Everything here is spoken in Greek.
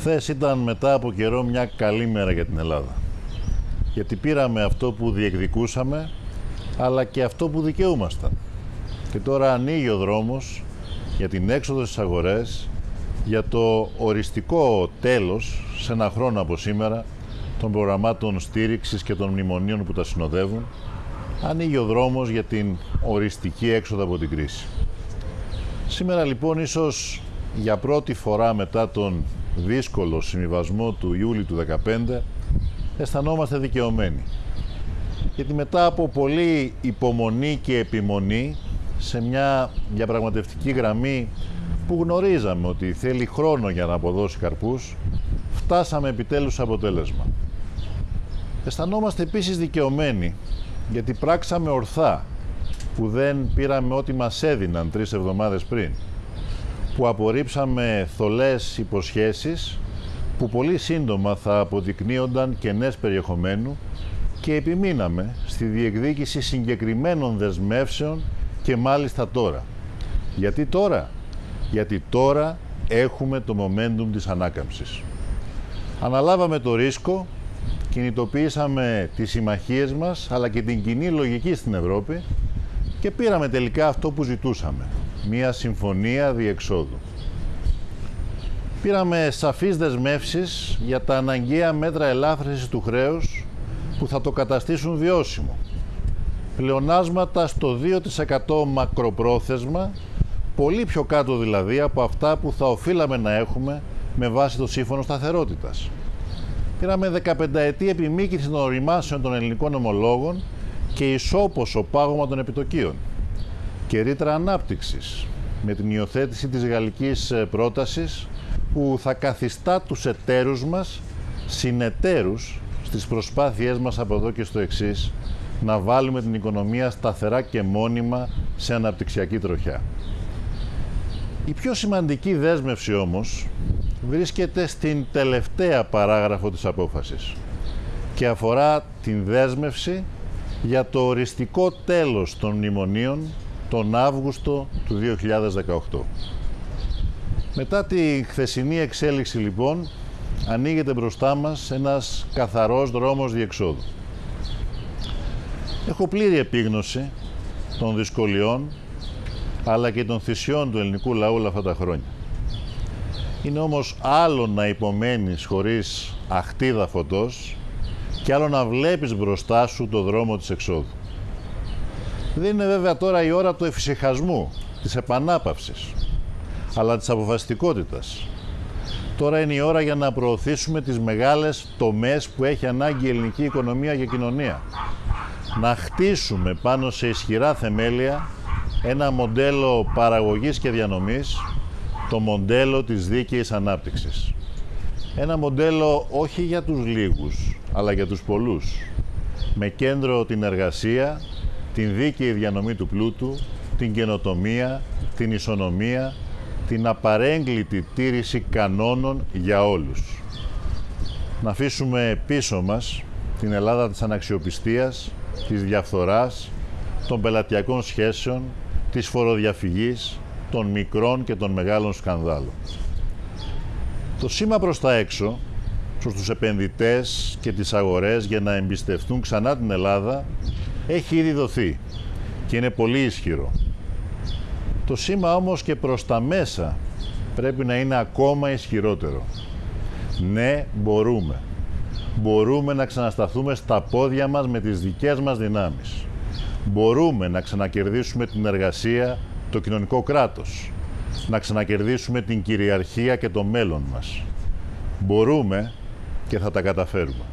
Χθες ήταν μετά από καιρό μια καλή μέρα για την Ελλάδα. Γιατί πήραμε αυτό που διεκδικούσαμε, αλλά και αυτό που δικαιούμασταν. Και τώρα ανοίγει ο δρόμος για την έξοδο στις αγορές, για το οριστικό τέλος, σε ένα χρόνο από σήμερα, των προγραμμάτων στήριξης και των μνημονίων που τα συνοδεύουν, ανοίγει ο δρόμος για την οριστική έξοδο από την κρίση. Σήμερα λοιπόν ίσως για πρώτη φορά μετά τον δύσκολο συμβιβασμό του Ιούλη του 2015 αισθανόμαστε δικαιωμένοι. Γιατί μετά από πολλή υπομονή και επιμονή σε μια διαπραγματευτική γραμμή που γνωρίζαμε ότι θέλει χρόνο για να αποδώσει καρπούς, φτάσαμε επιτέλους αποτέλεσμα. Αισθανόμαστε επίσης δικαιωμένοι γιατί πράξαμε ορθά που δεν πήραμε ό,τι μας έδιναν τρεις εβδομάδες πριν που απορρίψαμε θολές υποσχέσεις που πολύ σύντομα θα αποδεικνύονταν κενές περιεχομένου και επιμείναμε στη διεκδίκηση συγκεκριμένων δεσμεύσεων και μάλιστα τώρα. Γιατί τώρα; Γιατί τώρα έχουμε το momentum της ανάκαμψης. Αναλάβαμε το ρίσκο, κινητοποίησαμε τις συμμαχίες μας αλλά και την κοινή λογική στην Ευρώπη και πήραμε τελικά αυτό που ζητούσαμε μία συμφωνία διεξόδου. Πήραμε σαφείς δεσμεύσεις για τα αναγκαία μέτρα ελάφρυνσης του χρέους που θα το καταστήσουν βιώσιμο. Πλεονάσματα στο 2% μακροπρόθεσμα, πολύ πιο κάτω δηλαδή από αυτά που θα οφείλαμε να έχουμε με βάση το Σύμφωνο Σταθερότητας. Πήραμε 15 ετή επιμήκυνση των οριμάσεων των ελληνικών ομολόγων και ισόποσο πάγωμα των επιτοκίων και ρήτρα ανάπτυξης με την υιοθέτηση της γαλλικής ε, πρότασης που θα καθιστά τους εταίρους μας συνεταίρους στις προσπάθειές μας από εδώ και στο εξής να βάλουμε την οικονομία σταθερά και μόνιμα σε αναπτυξιακή τροχιά. Η πιο σημαντική δέσμευση όμως βρίσκεται στην τελευταία παράγραφο της απόφασης και αφορά την δέσμευση για το οριστικό τέλος των μνημονίων τον Αύγουστο του 2018. Μετά τη χθεσινή εξέλιξη λοιπόν, ανοίγεται μπροστά μας ένας καθαρός δρόμος διεξόδου. Έχω πλήρη επίγνωση των δυσκολιών αλλά και των θυσιών του ελληνικού λαού όλα αυτά τα χρόνια. Είναι όμως άλλο να υπομένεις χωρίς αχτίδα φωτός και άλλο να βλέπεις μπροστά σου το δρόμο της εξόδου. Δεν είναι βέβαια τώρα η ώρα του εφησυχασμού, της επανάπαυσης, αλλά της αποφασιστικότητας. Τώρα είναι η ώρα για να προωθήσουμε τις μεγάλες τομές που έχει ανάγκη η ελληνική οικονομία και κοινωνία. Να χτίσουμε πάνω σε ισχυρά θεμέλια ένα μοντέλο παραγωγής και διανομής, το μοντέλο της δίκαιης ανάπτυξης. Ένα μοντέλο όχι για τους λίγους, αλλά για τους πολλούς. Με κέντρο την εργασία, την δίκαιη διανομή του πλούτου, την καινοτομία, την ισονομία, την απαρέγκλητη τήρηση κανόνων για όλους. Να αφήσουμε πίσω μας την Ελλάδα της αναξιοπιστίας, της διαφθοράς, των πελατειακών σχέσεων, της φοροδιαφυγής, των μικρών και των μεγάλων σκανδάλων. Το σήμα προς τα έξω, προς τους επενδυτές και τις αγορές για να εμπιστευτούν ξανά την Ελλάδα έχει ήδη δοθεί και είναι πολύ ισχυρό. Το σήμα όμως και προς τα μέσα πρέπει να είναι ακόμα ισχυρότερο. Ναι, μπορούμε. Μπορούμε να ξανασταθούμε στα πόδια μας με τις δικές μας δυνάμεις. Μπορούμε να ξανακερδίσουμε την εργασία, το κοινωνικό κράτος. Να ξανακερδίσουμε την κυριαρχία και το μέλλον μας. Μπορούμε και θα τα καταφέρουμε.